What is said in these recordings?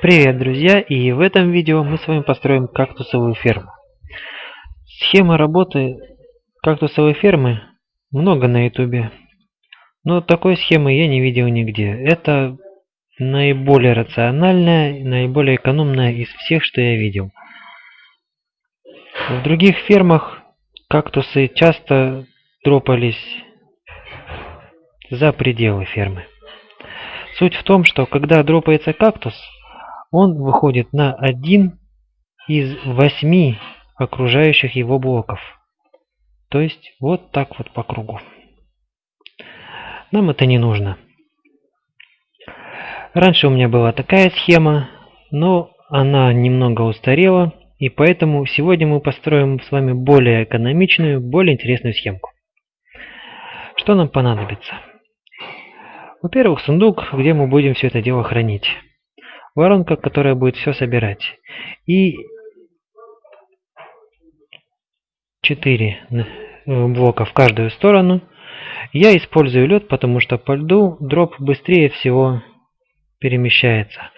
Привет, друзья! И в этом видео мы с вами построим кактусовую ферму. Схема работы кактусовой фермы много на ютубе, но такой схемы я не видел нигде. Это наиболее рациональная, наиболее экономная из всех, что я видел. В других фермах кактусы часто дропались за пределы фермы. Суть в том, что когда дропается кактус, он выходит на один из восьми окружающих его блоков. То есть вот так вот по кругу. Нам это не нужно. Раньше у меня была такая схема, но она немного устарела, и поэтому сегодня мы построим с вами более экономичную, более интересную схемку. Что нам понадобится? Во-первых, сундук, где мы будем все это дело хранить воронка, которая будет все собирать. И 4 э, блока в каждую сторону. Я использую лед, потому что по льду дроп быстрее всего перемещается.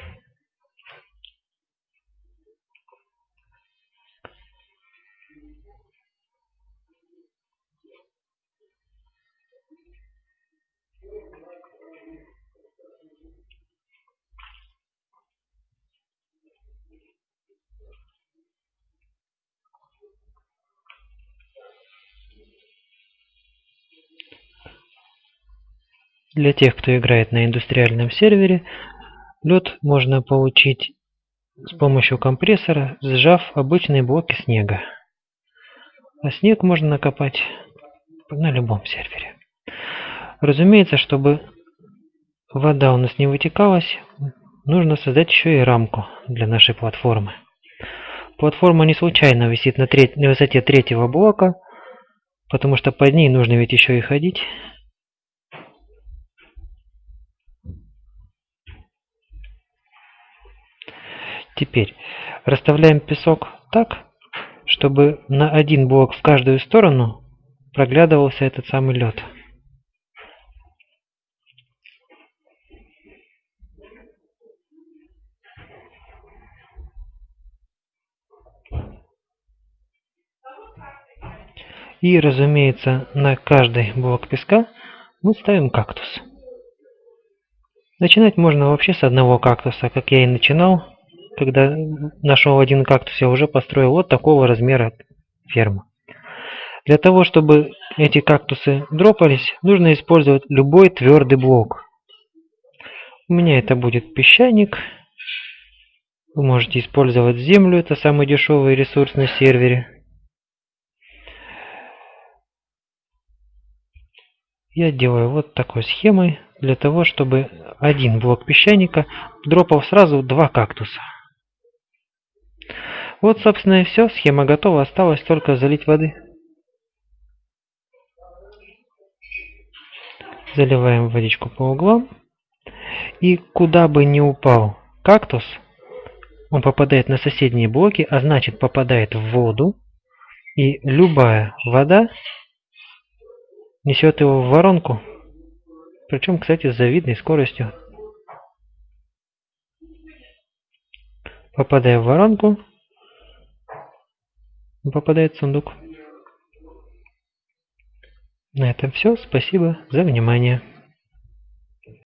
Для тех, кто играет на индустриальном сервере, лед можно получить с помощью компрессора, сжав обычные блоки снега. А снег можно накопать на любом сервере. Разумеется, чтобы вода у нас не вытекалась, нужно создать еще и рамку для нашей платформы. Платформа не случайно висит на, треть, на высоте третьего блока, потому что под ней нужно ведь еще и ходить. Теперь расставляем песок так, чтобы на один блок в каждую сторону проглядывался этот самый лед. И, разумеется, на каждый блок песка мы ставим кактус. Начинать можно вообще с одного кактуса, как я и начинал когда нашел один кактус, я уже построил вот такого размера ферму. Для того, чтобы эти кактусы дропались, нужно использовать любой твердый блок. У меня это будет песчаник. Вы можете использовать землю, это самый дешевый ресурс на сервере. Я делаю вот такой схемой, для того, чтобы один блок песчаника дропал сразу два кактуса. Вот, собственно, и все. Схема готова. Осталось только залить воды. Заливаем водичку по углам. И куда бы ни упал кактус, он попадает на соседние блоки, а значит попадает в воду. И любая вода несет его в воронку. Причем, кстати, с завидной скоростью. Попадая в воронку, попадает в сундук. На этом все. Спасибо за внимание.